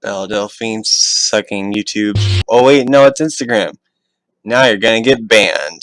Belle Delphine sucking YouTube. Oh wait, no, it's Instagram. Now you're gonna get banned.